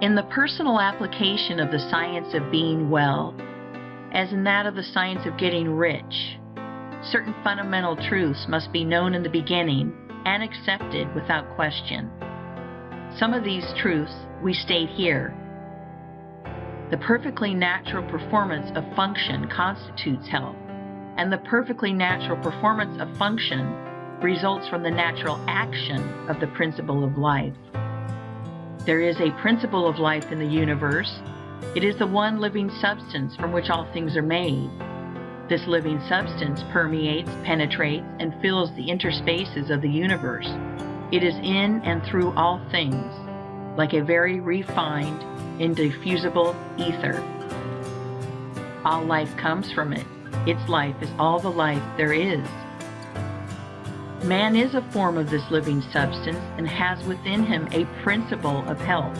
In the personal application of the Science of Being Well, as in that of the Science of Getting Rich, certain fundamental truths must be known in the beginning and accepted without question. Some of these truths we state here. The perfectly natural performance of function constitutes health, and the perfectly natural performance of function results from the natural action of the Principle of Life. There is a Principle of Life in the universe. It is the one living substance from which all things are made. This living substance permeates, penetrates, and fills the interspaces of the universe. It is in and through all things, like a very refined, indiffusible ether. All life comes from it. Its life is all the life there is. Man is a form of this living substance and has within him a principle of health.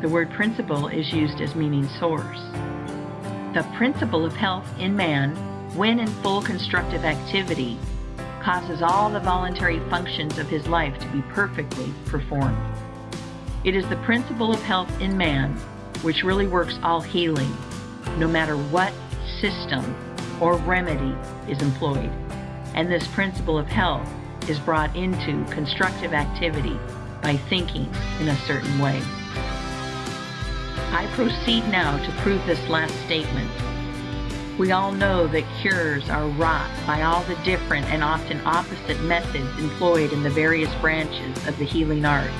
The word principle is used as meaning source. The principle of health in man, when in full constructive activity, causes all the voluntary functions of his life to be perfectly performed. It is the principle of health in man which really works all healing, no matter what system or remedy is employed and this principle of health is brought into constructive activity by thinking in a certain way. I proceed now to prove this last statement. We all know that cures are wrought by all the different and often opposite methods employed in the various branches of the healing art.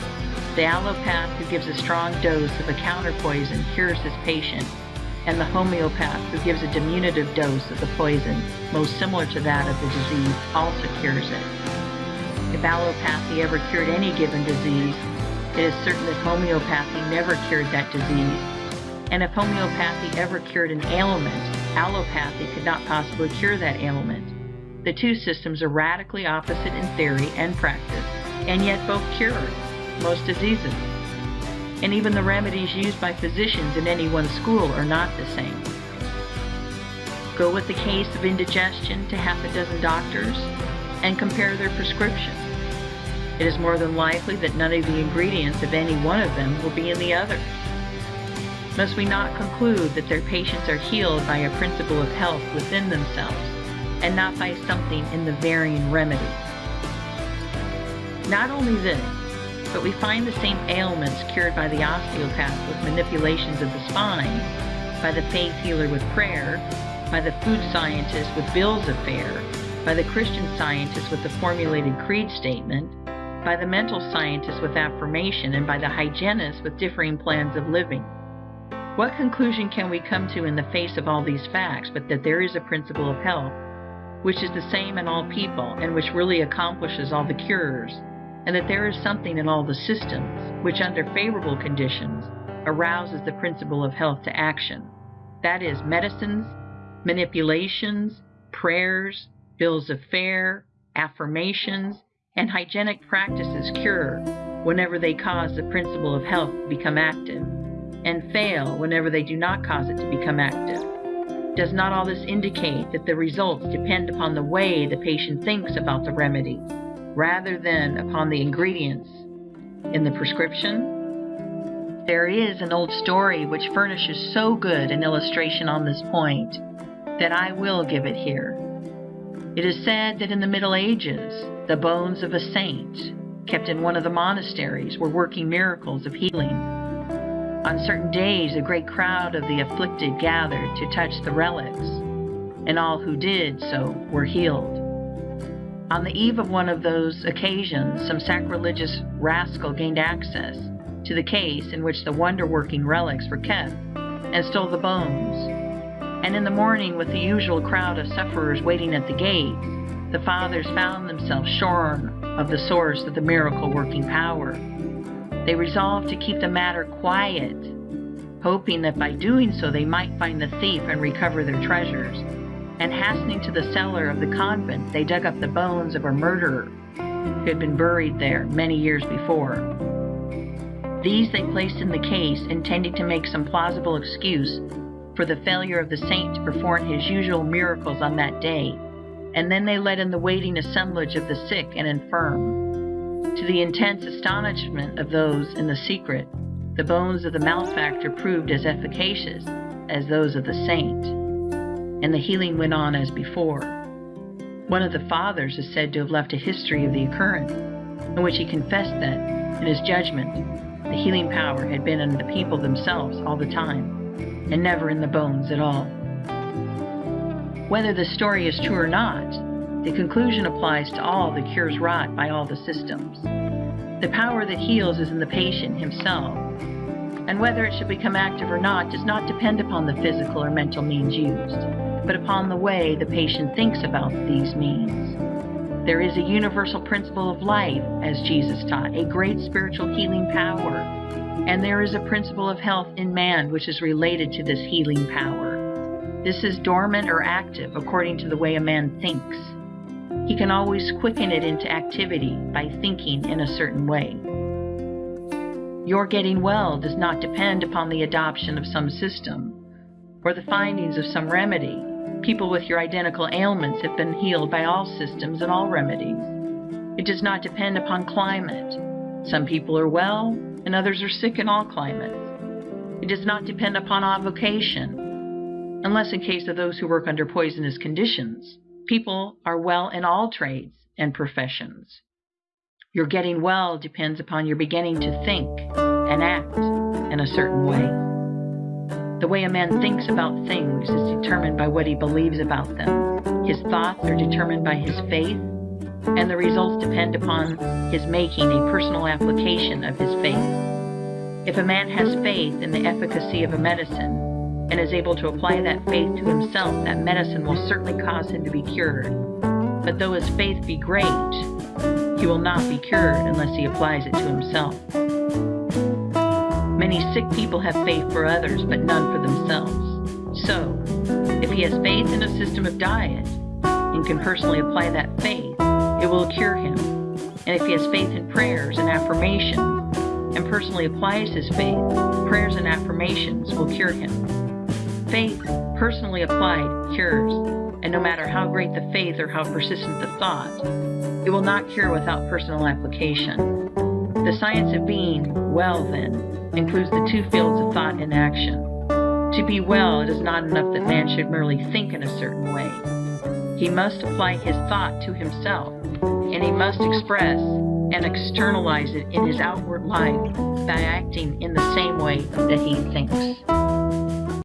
The allopath who gives a strong dose of a counterpoison cures his patient and the homeopath who gives a diminutive dose of the poison most similar to that of the disease also cures it. If allopathy ever cured any given disease, it is certain that homeopathy never cured that disease. And if homeopathy ever cured an ailment, allopathy could not possibly cure that ailment. The two systems are radically opposite in theory and practice, and yet both cure most diseases and even the remedies used by physicians in any one school are not the same. Go with the case of indigestion to half a dozen doctors and compare their prescriptions. It is more than likely that none of the ingredients of any one of them will be in the others. Must we not conclude that their patients are healed by a principle of health within themselves, and not by something in the varying remedy? Not only this, but we find the same ailments cured by the osteopath with manipulations of the spine, by the faith healer with prayer, by the food scientist with bills of fare, by the Christian scientist with the formulated creed statement, by the mental scientist with affirmation, and by the hygienist with differing plans of living. What conclusion can we come to in the face of all these facts but that there is a principle of health which is the same in all people and which really accomplishes all the cures? And that there is something in all the systems which, under favorable conditions, arouses the principle of health to action. That is, medicines, manipulations, prayers, bills of fare, affirmations, and hygienic practices cure whenever they cause the principle of health to become active, and fail whenever they do not cause it to become active. Does not all this indicate that the results depend upon the way the patient thinks about the remedy? Rather than upon the ingredients in the prescription. There is an old story which furnishes so good an illustration on this point that I will give it here. It is said that in the Middle Ages, the bones of a saint kept in one of the monasteries were working miracles of healing. On certain days, a great crowd of the afflicted gathered to touch the relics, and all who did so were healed. On the eve of one of those occasions, some sacrilegious rascal gained access to the case in which the wonder-working relics were kept, and stole the bones. And in the morning, with the usual crowd of sufferers waiting at the gate, the fathers found themselves shorn of the source of the miracle-working power. They resolved to keep the matter quiet, hoping that by doing so they might find the thief and recover their treasures and hastening to the cellar of the convent, they dug up the bones of a murderer who had been buried there many years before. These they placed in the case, intending to make some plausible excuse for the failure of the saint to perform his usual miracles on that day, and then they let in the waiting assemblage of the sick and infirm. To the intense astonishment of those in the secret, the bones of the malefactor proved as efficacious as those of the saint, and the healing went on as before. One of the Fathers is said to have left a history of the occurrence, in which he confessed that, in his judgment, the healing power had been in the people themselves all the time, and never in the bones at all. Whether the story is true or not, the conclusion applies to all the cures wrought by all the systems. The power that heals is in the patient himself, and whether it should become active or not does not depend upon the physical or mental means used, but upon the way the patient thinks about these means. There is a universal principle of life, as Jesus taught, a great spiritual healing power, and there is a principle of health in man which is related to this healing power. This is dormant or active according to the way a man thinks. He can always quicken it into activity by thinking in a certain way. Your getting well does not depend upon the adoption of some system or the findings of some remedy. People with your identical ailments have been healed by all systems and all remedies. It does not depend upon climate. Some people are well and others are sick in all climates. It does not depend upon avocation, unless in case of those who work under poisonous conditions. People are well in all trades and professions. Your getting well depends upon your beginning to think and act in a certain way. The way a man thinks about things is determined by what he believes about them. His thoughts are determined by his faith, and the results depend upon his making a personal application of his faith. If a man has faith in the efficacy of a medicine and is able to apply that faith to himself, that medicine will certainly cause him to be cured. But though his faith be great, he will not be cured unless he applies it to himself. Many sick people have faith for others, but none for themselves. So, if he has faith in a system of diet and can personally apply that faith, it will cure him. And if he has faith in prayers and affirmations and personally applies his faith, prayers and affirmations will cure him. Faith, personally applied, cures, and no matter how great the faith or how persistent the thought, it will not cure without personal application. The science of being well, then, includes the two fields of thought and action. To be well, it is not enough that man should merely think in a certain way. He must apply his thought to himself, and he must express and externalize it in his outward life by acting in the same way that he thinks.